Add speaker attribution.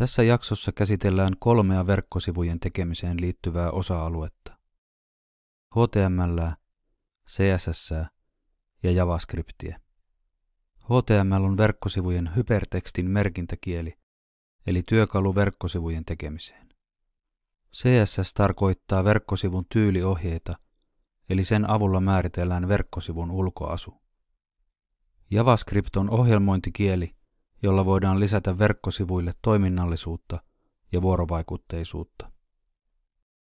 Speaker 1: Tässä jaksossa käsitellään kolmea verkkosivujen tekemiseen liittyvää osa-aluetta. HTML, CSS ja JavaScriptia. HTML on verkkosivujen hypertekstin merkintäkieli, eli työkalu verkkosivujen tekemiseen. CSS tarkoittaa verkkosivun tyyliohjeita, eli sen avulla määritellään verkkosivun ulkoasu. JavaScript on ohjelmointikieli, jolla voidaan lisätä verkkosivuille toiminnallisuutta ja vuorovaikutteisuutta.